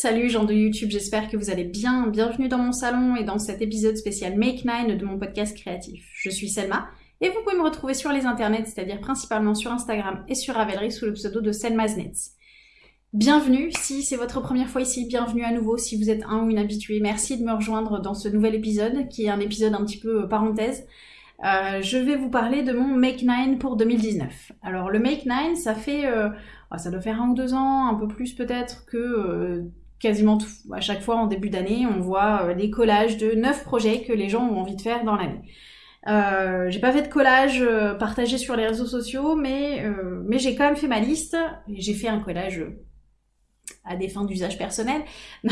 Salut gens de YouTube, j'espère que vous allez bien. Bienvenue dans mon salon et dans cet épisode spécial Make 9 de mon podcast créatif. Je suis Selma et vous pouvez me retrouver sur les internets, c'est-à-dire principalement sur Instagram et sur Ravelry sous le pseudo de Selma's Nets. Bienvenue, si c'est votre première fois ici, bienvenue à nouveau si vous êtes un ou une habituée. Merci de me rejoindre dans ce nouvel épisode qui est un épisode un petit peu euh, parenthèse. Euh, je vais vous parler de mon Make 9 pour 2019. Alors le Make 9, ça fait, euh, ah, ça doit faire un ou deux ans, un peu plus peut-être que quasiment tout, à chaque fois en début d'année, on voit les collages de neuf projets que les gens ont envie de faire dans l'année. j'ai pas fait de collage partagé sur les réseaux sociaux, mais, mais j'ai quand même fait ma liste. J'ai fait un collage à des fins d'usage personnel.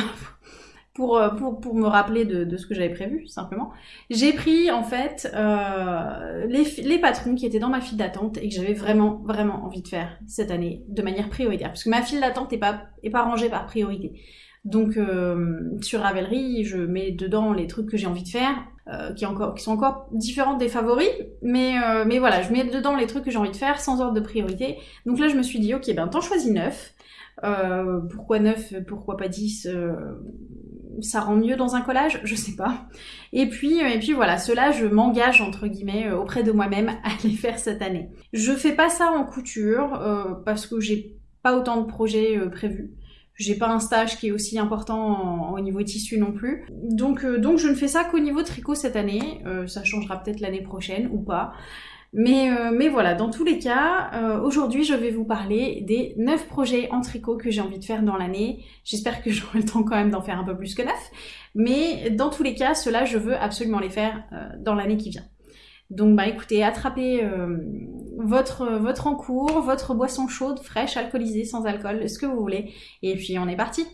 Euh, pour, pour, me rappeler de, ce que j'avais prévu, simplement. J'ai pris, en fait, euh, les, les, patrons qui étaient dans ma file d'attente et que j'avais vraiment, vraiment envie de faire cette année de manière prioritaire. Parce que ma file d'attente n'est pas, est pas rangée par priorité. Donc, euh, sur Ravelry, je mets dedans les trucs que j'ai envie de faire, qui, encore, qui sont encore différents des favoris. Mais, mais voilà, je mets dedans les trucs que j'ai envie de faire sans ordre de priorité. Donc là, je me suis dit, ok, ben t'en choisis 9. pourquoi 9 Pourquoi pas 10 ça rend mieux dans un collage, je sais pas. Et puis, euh, et puis voilà, cela je m'engage entre guillemets euh, auprès de moi-même à les faire cette année. Je fais pas ça en couture euh, parce que j'ai pas autant de projets prévus. J'ai pas un stage qui est aussi important au niveau tissu non plus. Donc, donc je ne fais ça qu'au niveau tricot cette année. ça changera peut-être l'année prochaine ou pas. Mais, euh, mais voilà, dans tous les cas, euh, aujourd'hui je vais vous parler des 9 projets en tricot que j'ai envie de faire dans l'année. J'espère que j'aurai le temps quand même d'en faire un peu plus que 9. Mais dans tous les cas, cela je veux absolument les faire euh, dans l'année qui vient. Donc bah écoutez, attrapez votre, votre encours, votre boisson chaude, fraîche, alcoolisée, sans alcool, ce que vous voulez. Et puis on est parti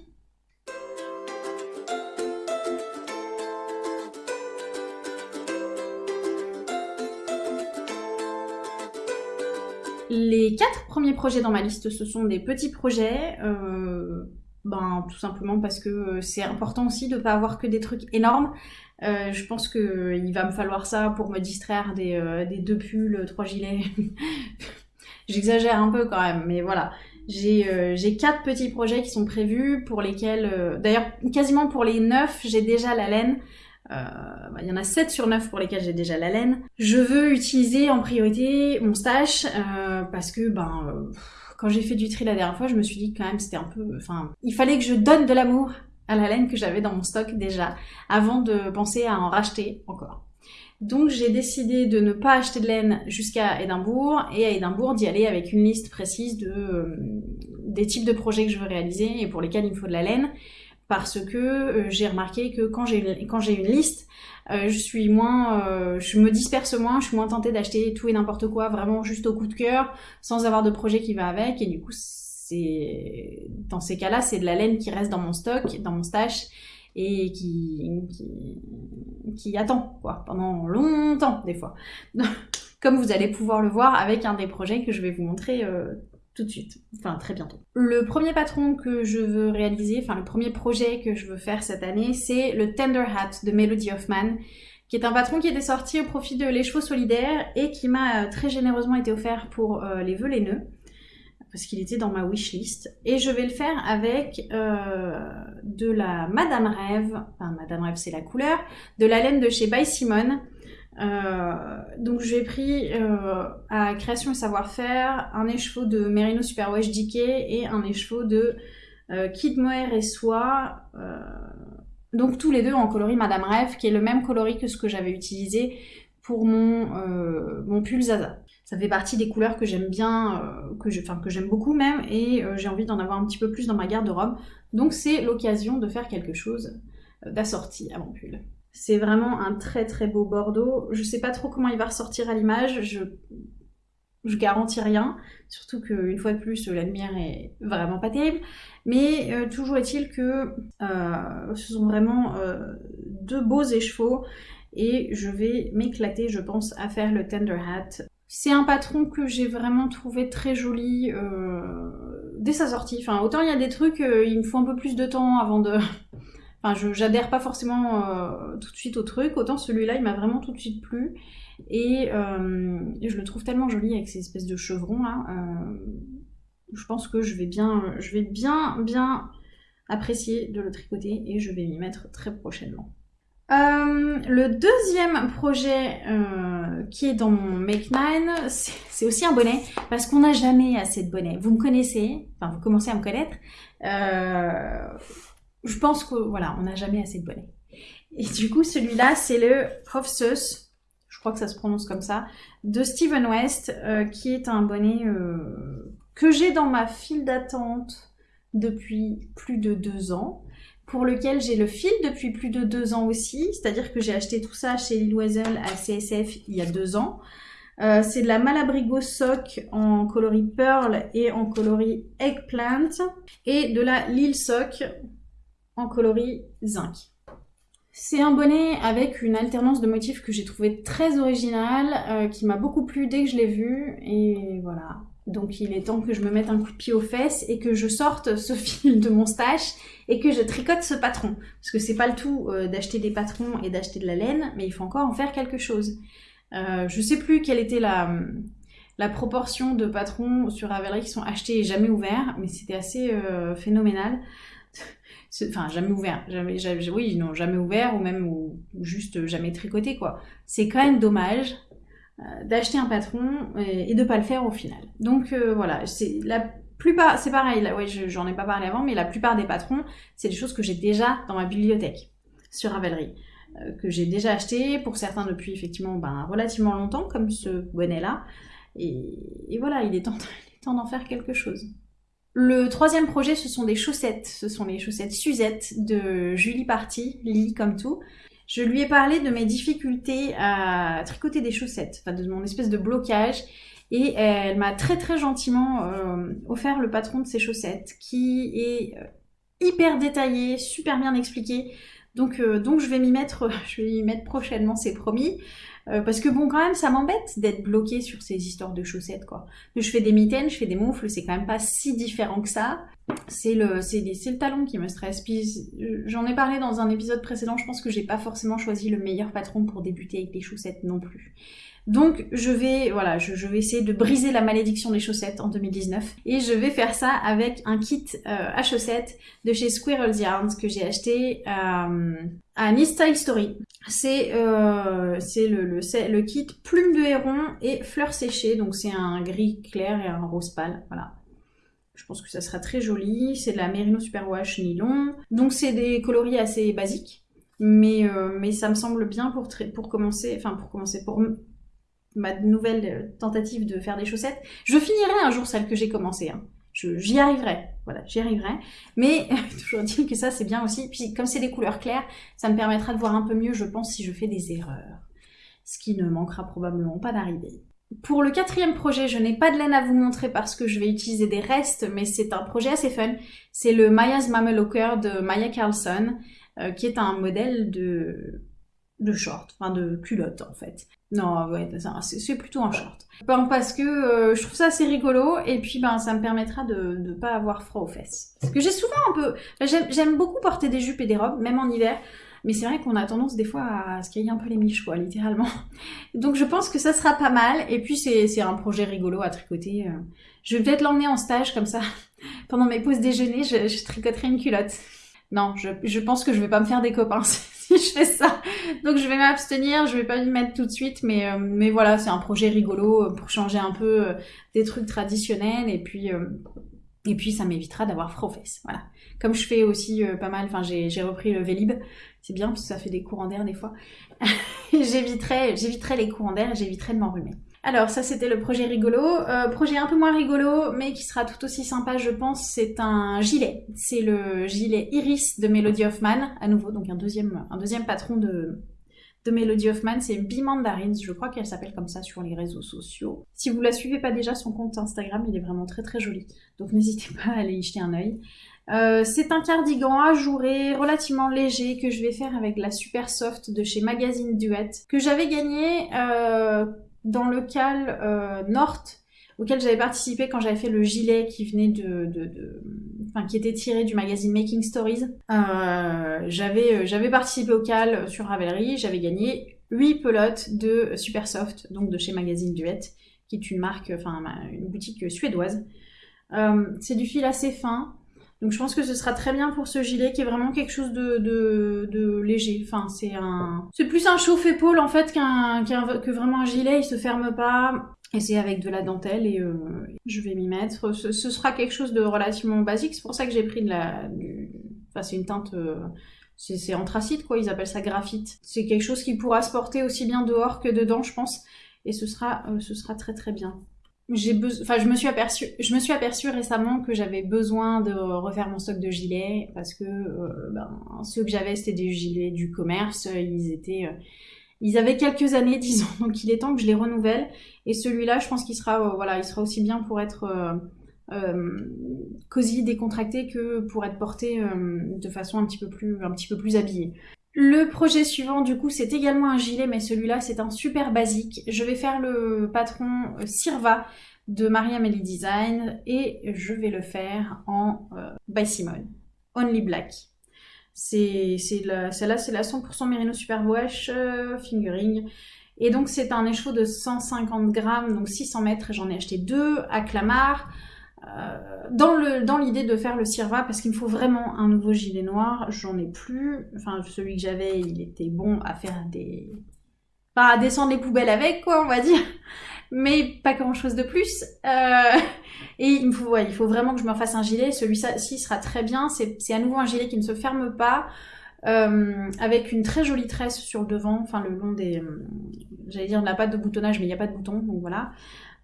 Les quatre premiers projets dans ma liste, ce sont des petits projets. Euh, ben, tout simplement parce que c'est important aussi de ne pas avoir que des trucs énormes. Euh, je pense qu'il va me falloir ça pour me distraire des, euh, deux pulls, trois gilets. J'exagère un peu quand même, mais voilà. J'ai quatre petits projets qui sont prévus pour lesquels... D'ailleurs, quasiment pour les neuf, j'ai déjà la laine. Euh, bah, il y en a 7 sur 9 pour lesquels j'ai déjà la laine. Je veux utiliser en priorité mon stash euh, parce que ben euh, quand j'ai fait du tri la dernière fois, je me suis dit quand même c'était un peu enfin, il fallait que je donne de l'amour à la laine que j'avais dans mon stock déjà avant de penser à en racheter encore. Donc j'ai décidé de ne pas acheter de laine jusqu'à Édimbourg et à Édimbourg d'y aller avec une liste précise de des types de projets que je veux réaliser et pour lesquels il me faut de la laine parce que euh, j'ai remarqué que quand j'ai une, liste, euh, je suis moins, euh, je me disperse moins, je suis moins tentée d'acheter tout et n'importe quoi, vraiment juste au coup de cœur, sans avoir de projet qui va avec, et du coup, dans ces cas-là, c'est de la laine qui reste dans mon stock, dans mon stash, et qui, attend, quoi, pendant longtemps, des fois. Comme vous allez pouvoir le voir avec un des projets que je vais vous montrer tout de suite, enfin très bientôt. Le premier patron que je veux réaliser, enfin le premier projet que je veux faire cette année, c'est le Tender Hat de Melody Hoffman, qui est un patron qui était sorti au profit de Les Chevaux Solidaires et qui m'a euh, très généreusement été offert pour euh, les vœux les nœuds, parce qu'il était dans ma wishlist. Et je vais le faire avec euh, de la Madame Rêve, enfin Madame Rêve c'est la couleur, de la laine de chez By Simone, euh, donc j'ai pris euh, à Création et Savoir-faire un écheveau de Merino Superwash DK et un écheveau de euh, Kid Mohair et Soie. donc tous les deux en coloris Madame Rêve, qui est le même coloris que ce que j'avais utilisé pour mon, mon pull Zaza. Ça fait partie des couleurs que j'aime bien, que j'aime beaucoup même, et j'ai envie d'en avoir un petit peu plus dans ma garde-robe. Donc c'est l'occasion de faire quelque chose d'assorti à mon pull. C'est vraiment un très très beau bordeaux. Je sais pas trop comment il va ressortir à l'image, je, je garantis rien. Surtout qu'une fois de plus, la lumière est vraiment pas terrible. Mais euh, toujours est-il que euh, ce sont vraiment euh, deux beaux écheveaux et je vais m'éclater, je pense, à faire le Tender Hat. C'est un patron que j'ai vraiment trouvé très joli dès sa sortie. Autant il y a des trucs, il me faut un peu plus de temps avant de, Enfin, je j'adhère pas forcément euh, tout de suite au truc, autant celui-là, il m'a vraiment tout de suite plu. Et euh, je le trouve tellement joli avec ces espèces de chevrons là. Euh, je pense que je vais bien, je vais bien, bien apprécié de le tricoter et je vais m'y mettre très prochainement. Euh, le deuxième projet euh, qui est dans mon Make 9, c'est aussi un bonnet parce qu'on n'a jamais assez de bonnets. Vous me connaissez, enfin vous commencez à me connaître. Euh, je pense que voilà, on n'a jamais assez de bonnets. Et du coup, celui-là, c'est le Hofsus, je crois que ça se prononce comme ça, de Steven West, qui est un bonnet que j'ai dans ma file d'attente depuis plus de deux ans pour lequel j'ai le fil depuis plus de deux ans aussi, c'est-à-dire que j'ai acheté tout ça chez Lil Weasel à CSF il y a deux ans. Euh, c'est de la Malabrigo Sock en coloris Pearl et en coloris Eggplant, et de la Lil Sock en coloris Zinc. C'est un bonnet avec une alternance de motifs que j'ai trouvé très original, euh, qui m'a beaucoup plu dès que je l'ai vu, et voilà. Donc il est temps que je me mette un coup de pied aux fesses et que je sorte ce fil de mon stash et que je tricote ce patron. Parce que c'est pas le tout euh, d'acheter des patrons et d'acheter de la laine, mais il faut encore en faire quelque chose. Euh, je sais plus quelle était la, la proportion de patrons sur Ravelry qui sont achetés et jamais ouverts, mais c'était assez euh, phénoménal. Enfin, jamais ouvert. Jamais, oui, non, jamais ouvert ou même juste jamais tricoté, quoi. C'est quand même dommage d'acheter un patron et, de pas le faire au final. Donc euh, voilà, c'est la plupart, c'est pareil, là, ouais, j'en ai pas parlé avant, mais la plupart des patrons, c'est des choses que j'ai déjà dans ma bibliothèque sur Ravelry, euh, que j'ai déjà acheté pour certains depuis effectivement ben, relativement longtemps, comme ce bonnet-là. Et, voilà, il est temps, d'en faire quelque chose. Le troisième projet, ce sont des chaussettes. Ce sont les chaussettes Suzette de Julie Party, Lily comme tout. Je lui ai parlé de mes difficultés à tricoter des chaussettes, enfin de mon espèce de blocage. Et elle m'a très très gentiment euh, offert le patron de ces chaussettes qui est euh, hyper détaillé, super bien expliqué. Donc, euh, donc je vais m'y mettre, je vais m'y mettre prochainement, c'est promis. parce que bon, quand même, ça m'embête d'être bloqué sur ces histoires de chaussettes, quoi. Je fais des mitaines, je fais des moufles, c'est quand même pas si différent que ça c'est le, le talon qui me stresse. Puis j'en ai parlé dans un épisode précédent, je pense que j'ai pas forcément choisi le meilleur patron pour débuter avec les chaussettes non plus. Donc je vais, voilà, je, vais essayer de briser la malédiction des chaussettes en 2019 et je vais faire ça avec un kit euh, à chaussettes de chez Squirrel's Yarns que j'ai acheté euh, à Nice Style Story. C'est euh, le, le, kit plume de héron et fleurs séchées, donc c'est un gris clair et un rose pâle, voilà. Je pense que ça sera très joli. C'est de la Merino Superwash nylon. Donc c'est des coloris assez basiques. Mais, mais ça me semble bien pour, pour commencer, enfin pour commencer, ma nouvelle tentative de faire des chaussettes. Je finirai un jour celle que j'ai commencée. Hein. J'y arriverai, voilà, j'y arriverai. Mais toujours dire que ça c'est bien aussi. Puis comme c'est des couleurs claires, ça me permettra de voir un peu mieux, je pense, si je fais des erreurs. Ce qui ne manquera probablement pas d'arriver. Pour le quatrième projet, je n'ai pas de laine à vous montrer parce que je vais utiliser des restes, mais c'est un projet assez fun. C'est le Maya's Mameloker de Maya Carlson, euh, qui est un modèle de, de short, enfin de culotte en fait. Non, ouais, c'est plutôt un short. Parce que euh, je trouve ça assez rigolo et puis ben ça me permettra de ne pas avoir froid aux fesses. Parce que j'ai souvent un peu... J'aime beaucoup porter des jupes et des robes, même en hiver. Mais c'est vrai qu'on a tendance des fois à se cailler un peu les miches, quoi, littéralement. Donc je pense que ça sera pas mal. Et puis c'est un projet rigolo à tricoter. Euh. Je vais peut-être l'emmener en stage comme ça. Pendant mes pauses déjeuner, je, tricoterai une culotte. Non, je, pense que je vais pas me faire des copains si je fais ça. Donc je vais m'abstenir, je vais pas m'y mettre tout de suite, mais, euh, mais voilà, c'est un projet rigolo euh, pour changer un peu des trucs traditionnels et puis ça m'évitera d'avoir froid fesses. Voilà. Comme je fais aussi pas mal, enfin j'ai repris le Vélib, c'est bien parce que ça fait des courants d'air des fois. j'éviterai, j'éviterai les courants d'air et j'éviterai de m'enrhumer. Alors ça c'était le projet rigolo. Euh, projet un peu moins rigolo mais qui sera tout aussi sympa je pense, c'est un gilet. C'est le gilet Iris de Melody Hoffman, à nouveau, donc un deuxième, patron de, de Melody Hoffman, c'est Bee Mandarins, je crois qu'elle s'appelle comme ça sur les réseaux sociaux. Si vous la suivez pas déjà, son compte Instagram, il est vraiment très très joli, donc n'hésitez pas à aller y jeter un œil. Euh, c'est un cardigan ajouré, relativement léger, que je vais faire avec la Super Soft de chez Magazine Duet, que j'avais gagné euh, dans le cal euh, North, auquel j'avais participé quand j'avais fait le gilet qui venait de, de, Enfin, qui était tiré du magazine Making Stories. j'avais, j'avais participé au cal sur Ravelry, j'avais gagné 8 pelotes de Super Soft, donc de chez Magazine Duet, qui est une marque, enfin une boutique suédoise. c'est du fil assez fin, Donc je pense que ce sera très bien pour ce gilet qui est vraiment quelque chose de, léger. Enfin, c'est un, c'est plus un chauffe-épaule en fait qu'un, que vraiment un gilet. Il se ferme pas. Et c'est avec de la dentelle et euh, je vais m'y mettre. Ce, ce, sera quelque chose de relativement basique. C'est pour ça que j'ai pris de la, du... enfin c'est une teinte. Euh, c'est anthracite quoi, ils appellent ça graphite. C'est quelque chose qui pourra se porter aussi bien dehors que dedans, je pense, et ce sera, euh, ce sera très très bien je me suis aperçu, je me suis aperçu récemment que j'avais besoin de refaire mon stock de gilets parce que euh, ben, ceux que j'avais c'était des gilets du commerce, ils étaient, euh, ils avaient quelques années disons, donc il est temps que je les renouvelle. Et celui-là, je pense qu'il sera, euh, voilà, il sera aussi bien pour être cosy, décontracté que pour être porté de façon un petit peu plus, un petit peu plus habillée. Le projet suivant, du coup, c'est également un gilet, mais celui-là, c'est un super basique. Je vais faire le patron euh, Sirva de Maria Melly Design et je vais le faire en euh, by Simone, Only Black. C'est celle-là, c'est la 100% Merino Super Wash euh, Fingering. Et donc, c'est un écheveau de 150 grammes, donc 600 mètres. J'en ai acheté deux à Clamart. Euh, dans l'idée de faire le Sirva parce qu'il me faut vraiment un nouveau gilet noir, j'en ai plus. Enfin, celui que j'avais, il était bon à faire des pas à descendre les poubelles avec quoi, on va dire, mais pas grand chose de plus. Euh... Et il me faut vraiment que je me refasse un gilet. Celui-ci sera très bien. C'est à nouveau un gilet qui ne se ferme pas. Euh, avec une très jolie tresse sur le devant, enfin le long des, j'allais dire de la pâte de boutonnage, mais il n'y a pas de bouton, donc voilà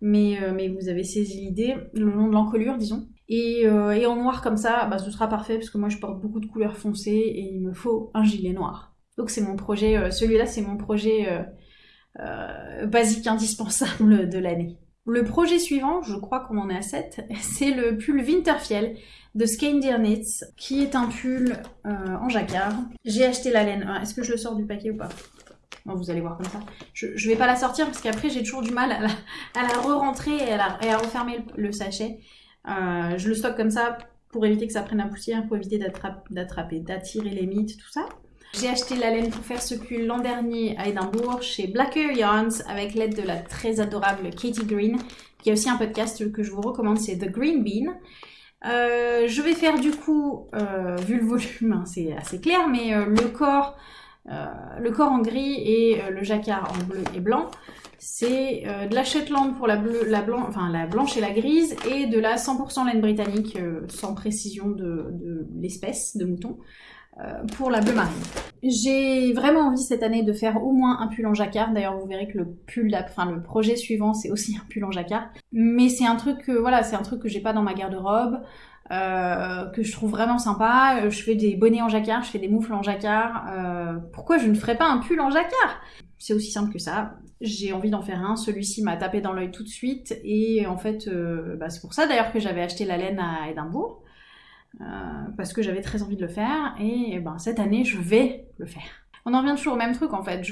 mais, euh, mais vous avez saisi l'idée, le long de l'encolure, disons. Et, euh, et, en noir comme ça, bah, ce sera parfait parce que moi je porte beaucoup de couleurs foncées et il me faut un gilet noir. Donc c'est mon projet, euh, celui-là c'est mon projet basique indispensable de l'année. Le projet suivant, je crois qu'on en est à 7, c'est le pull Winterfiel de Skandir Knits, qui est un pull en jacquard. J'ai acheté la laine. Est-ce que je le sors du paquet ou pas? Vous allez voir comme ça. Je, je vais pas la sortir parce qu'après j'ai toujours du mal à la, re-rentrer et, à refermer le, sachet. Euh, je le stocke comme ça pour éviter que ça prenne la poussière, pour éviter d'attraper, d'attirer les mythes, tout ça. J'ai acheté la laine pour faire ce pull l'an dernier à Édimbourg chez Blacker Yarns avec l'aide de la très adorable Katie Green, qui a aussi un podcast que je vous recommande, c'est The Green Bean. Euh, je vais faire du coup, euh, vu le volume, hein, c'est assez clair, mais le corps le corps en gris et euh, le jacquard en bleu et blanc. C'est euh, de la Shetland pour la, bleu, la, blanche et la grise et de la 100% laine britannique sans précision de, de l'espèce de mouton pour la bleu marine. J'ai vraiment envie cette année de faire au moins un pull en jacquard. D'ailleurs, vous verrez que le pull, enfin le projet suivant, c'est aussi un pull en jacquard. Mais c'est un truc que voilà, c'est un truc que j'ai pas dans ma garde-robe. Euh, que je trouve vraiment sympa. Euh, je fais des bonnets en jacquard, je fais des moufles en jacquard. Euh, pourquoi je ne ferais pas un pull en jacquard? C'est aussi simple que ça. J'ai envie d'en faire un. Celui-ci m'a tapé dans l'œil tout de suite. Et en fait, bah, c'est pour ça d'ailleurs que j'avais acheté la laine à Édimbourg. parce que j'avais très envie de le faire. Et ben, cette année, je vais le faire on en revient toujours au même truc en fait.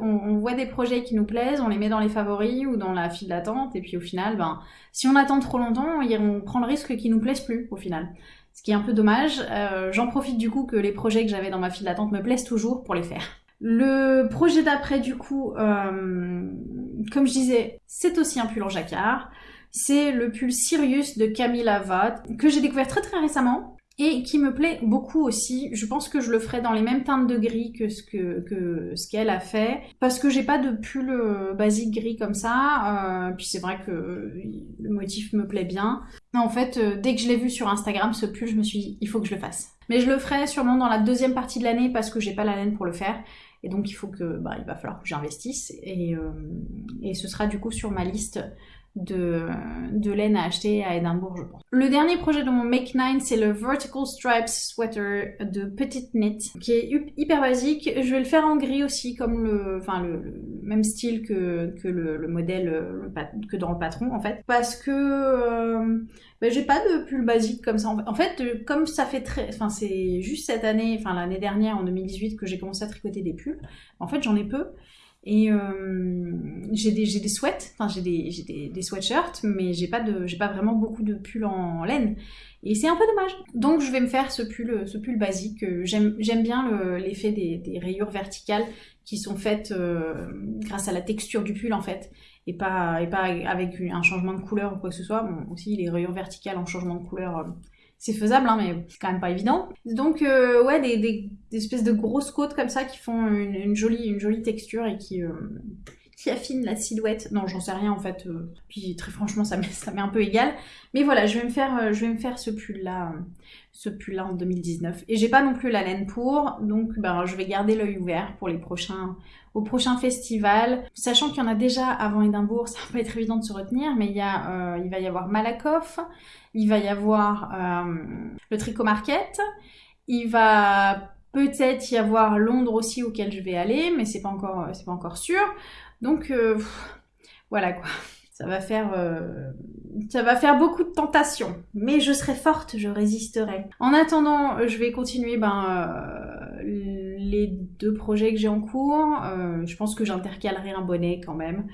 On, voit des projets qui nous plaisent, on les met dans les favoris ou dans la file d'attente, et puis au final, ben, si on attend trop longtemps, on prend le risque qu'ils nous plaisent plus au final. Ce qui est un peu dommage. Euh, j'en profite du coup que les projets que j'avais dans ma file d'attente me plaisent toujours pour les faire. Le projet d'après, du coup, euh, comme je disais, c'est aussi un pull en jacquard. C'est le pull Sirius de Camilla Vaught, que j'ai découvert très très récemment et qui me plaît beaucoup aussi. Je pense que je le ferai dans les mêmes teintes de gris que ce que, que ce qu'elle a fait, parce que j'ai pas de pull euh, basique gris comme ça. Euh, puis c'est vrai que le motif me plaît bien. En fait, euh, dès que je l'ai vu sur Instagram, ce pull, je me suis dit, il faut que je le fasse. Mais je le ferai sûrement dans la deuxième partie de l'année parce que j'ai pas la laine pour le faire. Et donc il faut que, bah, il va falloir que j'investisse. Et, et ce sera du coup sur ma liste de, de laine à acheter à Édimbourg, je pense. Le dernier projet de mon Make 9, c'est le Vertical Stripes Sweater de Petite Knit, qui est hyper basique. Je vais le faire en gris aussi, comme le, enfin le, même style que, que le, modèle, que dans le patron en fait, parce que euh, ben, j'ai pas de pull basique comme ça. En fait, comme ça fait très, enfin c'est juste cette année, enfin l'année dernière en 2018 que j'ai commencé à tricoter des pulls. En fait, j'en ai peu. Et euh, j'ai des, des sweats, enfin j'ai des, des, des, sweatshirts, mais j'ai pas, pas vraiment beaucoup de pulls en laine. Et c'est un peu dommage. Donc je vais me faire ce pull, ce pull basique. J'aime bien l'effet des, des, rayures verticales qui sont faites euh, grâce à la texture du pull en fait. Et pas, et pas avec un changement de couleur ou quoi que ce soit. Bon, aussi les rayures verticales en changement de couleur, euh, c'est faisable, hein, mais c'est quand même pas évident. Donc euh, ouais, des, espèces de grosses côtes comme ça qui font une, jolie, une jolie texture et qui, euh, qui affine la silhouette. Non, j'en sais rien en fait. Euh, puis très franchement, ça m'est, un peu égal. Mais voilà, je vais me faire, je vais me faire ce pull là, ce pull là en 2019. Et j'ai pas non plus la laine pour, donc ben, je vais garder l'œil ouvert pour les prochains, au prochain festival. Sachant qu'il y en a déjà avant Édimbourg, ça va pas être évident de se retenir, mais il, y a, va y avoir Malakoff, il va y avoir euh, le Tricot Market, il va peut-être y avoir Londres aussi auquel je vais aller, mais c'est pas c'est pas encore sûr. Donc euh, voilà quoi. Ça va faire, euh, ça va faire beaucoup de tentations, mais je serai forte, je résisterai. En attendant, je vais continuer ben, les deux projets que j'ai en cours. je pense que j'intercalerai un bonnet quand même.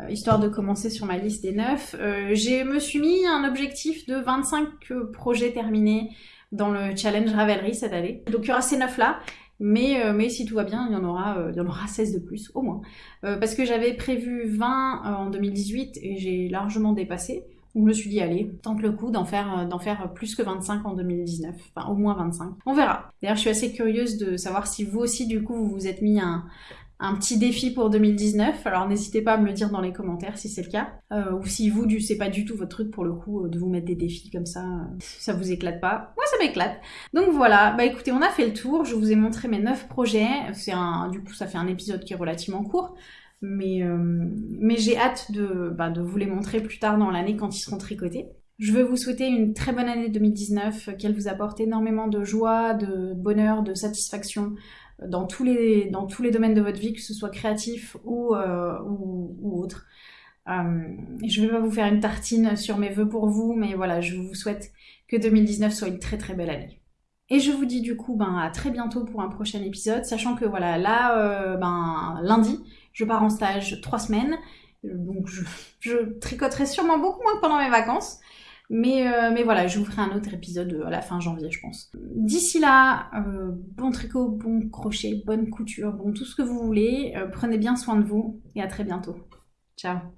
Euh, histoire de commencer sur ma liste des neuf. Euh, je me suis mis un objectif de 25 euh, projets terminés dans le challenge Ravelry cette année. Donc il y aura ces neuf là. Mais, mais si tout va bien, il y en aura, il y en aura 16 de plus, au moins. parce que j'avais prévu 20 en 2018 et j'ai largement dépassé. Donc je me suis dit, allez, tente le coup d'en faire, d'en faire plus que 25 en 2019. Enfin, au moins 25. On verra. D'ailleurs, je suis assez curieuse de savoir si vous aussi, du coup, vous vous êtes mis un, un petit défi pour 2019. Alors n'hésitez pas à me le dire dans les commentaires si c'est le cas. Euh, ou si vous, c'est pas du tout votre truc pour le coup euh, de vous mettre des défis comme ça, euh, ça vous éclate pas. Moi ça m'éclate. Donc voilà, bah écoutez, on a fait le tour. Je vous ai montré mes 9 projets. C'est un, du coup ça fait un épisode qui est relativement court. Mais, mais j'ai hâte de, bah, de vous les montrer plus tard dans l'année quand ils seront tricotés. Je veux vous souhaiter une très bonne année 2019, qu'elle vous apporte énormément de joie, de bonheur, de satisfaction, dans tous les, dans tous les domaines de votre vie, que ce soit créatif ou, euh, ou, autre. Euh, je vais pas vous faire une tartine sur mes vœux pour vous, mais voilà, je vous souhaite que 2019 soit une très très belle année. Et je vous dis du coup ben, à très bientôt pour un prochain épisode, sachant que voilà, là, euh, ben, lundi, je pars en stage trois semaines, donc je, je tricoterai sûrement beaucoup moins pendant mes vacances. Mais, euh, mais voilà, je vous ferai un autre épisode euh, à la fin janvier, je pense. D'ici là, euh, bon tricot, bon crochet, bonne couture, bon tout ce que vous voulez. prenez bien soin de vous et à très bientôt. Ciao